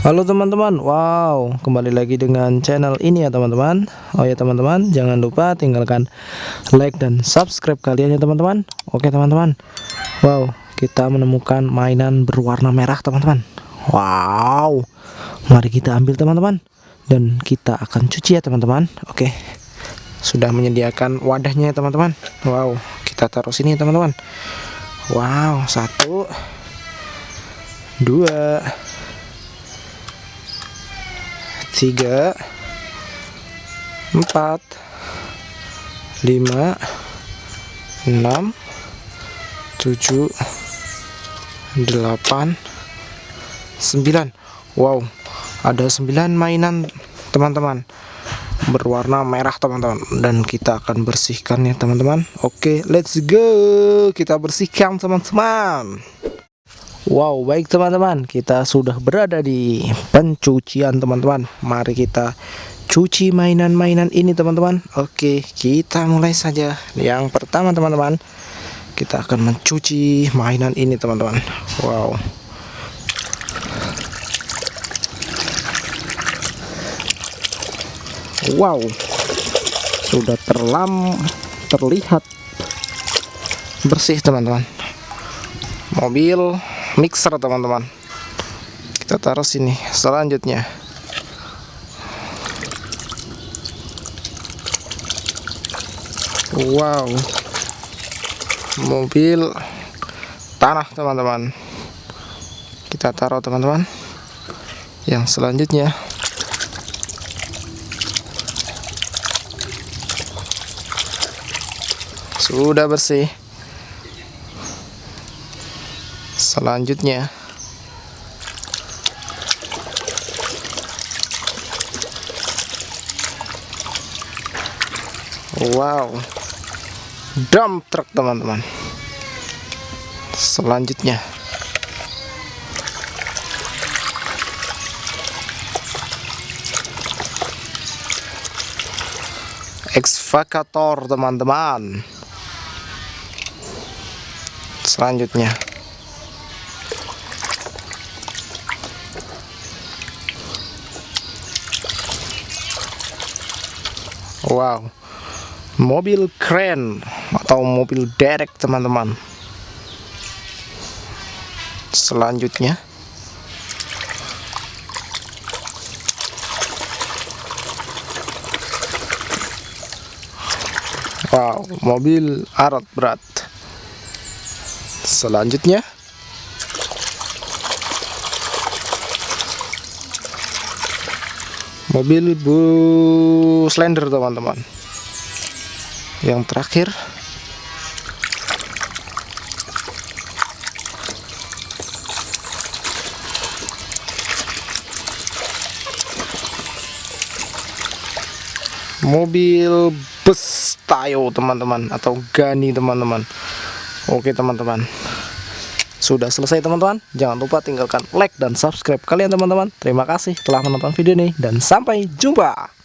Halo teman-teman, wow kembali lagi dengan channel ini ya teman-teman. Oh ya teman-teman, jangan lupa tinggalkan like dan subscribe kalian ya teman-teman. Oke teman-teman Wow, kita menemukan mainan berwarna merah teman-teman. Wow, mari kita ambil teman-teman Dan kita akan cuci ya teman-teman. Oke, sudah menyediakan wadahnya ya teman-teman. Wow, kita taruh sini teman-teman. Wow, satu Dua tiga. Empat. Lima. Enam. Tujuh. Delapan. Sembilan. Wow. Ada sembilan mainan teman-teman. Berwarna merah teman-teman. Dan kita akan bersihkan ya teman-teman. Oke let's go. Kita bersihkan teman-teman Wow baik teman-teman kita sudah berada di pencucian teman-teman. Mari kita cuci mainan-mainan ini teman-teman. Oke kita mulai saja. Yang pertama teman-teman Kita akan mencuci mainan ini teman-teman. Wow. Wow. Sudah terlam terlihat bersih teman-teman. Mobil mixer teman-teman. Kita taruh sini. Selanjutnya. Wow. Mobil tanah teman-teman. Kita taruh teman-teman. Yang selanjutnya. Sudah bersih selanjutnya. Wow. Dump truck teman-teman. Selanjutnya. Excavator teman-teman. Selanjutnya Wow. Mobil keren atau mobil derek teman-teman? Selanjutnya. Wow mobil arat berat. Selanjutnya mobil bus slender teman-teman. Yang terakhir. Mobil bus tayo teman-teman atau gani teman-teman. Oke teman-teman sudah selesai teman-teman. Jangan lupa tinggalkan like dan subscribe kalian teman-teman. Terima kasih telah menonton video ini dan sampai jumpa